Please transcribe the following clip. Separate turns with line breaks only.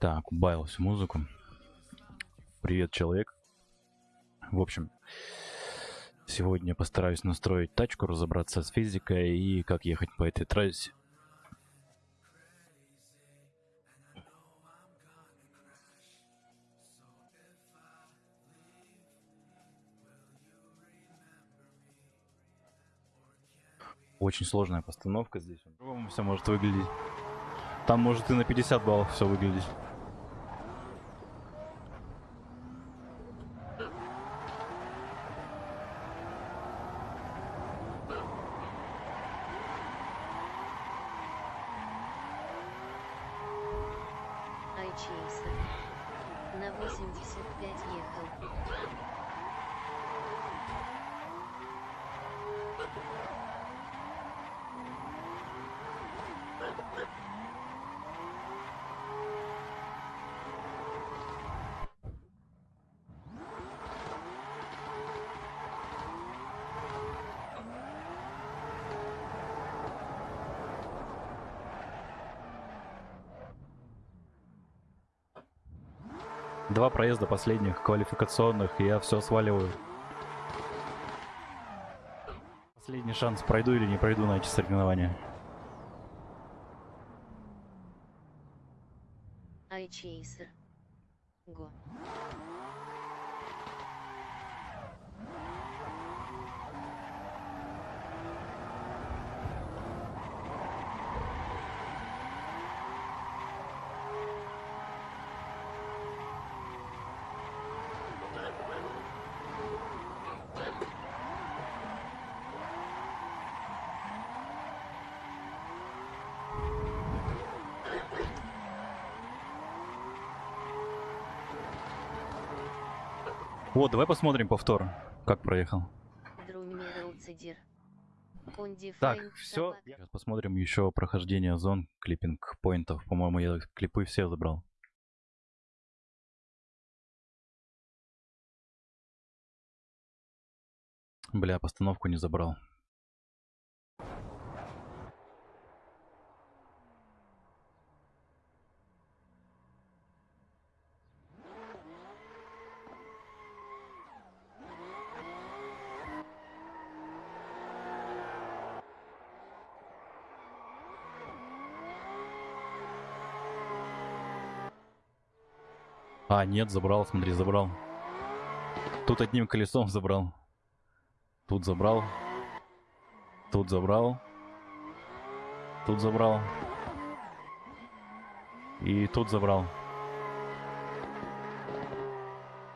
Так, убавил всю музыку. Привет, человек. В общем, сегодня постараюсь настроить тачку, разобраться с физикой и как ехать по этой трассе. Очень сложная постановка здесь. По-другому все может выглядеть. Там может и на 50 баллов все выглядеть.
Айчейсер. На 85 ехал.
Два проезда последних квалификационных, и я все сваливаю. Последний шанс, пройду или не пройду на эти соревнования.
Айчейсер. Го.
Вот, давай посмотрим повтор, как проехал. Так, все. Сейчас посмотрим еще прохождение зон, клиппинг поинтов. По-моему, я клипы все забрал. Бля, постановку не забрал. А, нет, забрал, смотри, забрал. Тут одним колесом забрал. Тут забрал. Тут забрал. Тут забрал. И тут забрал.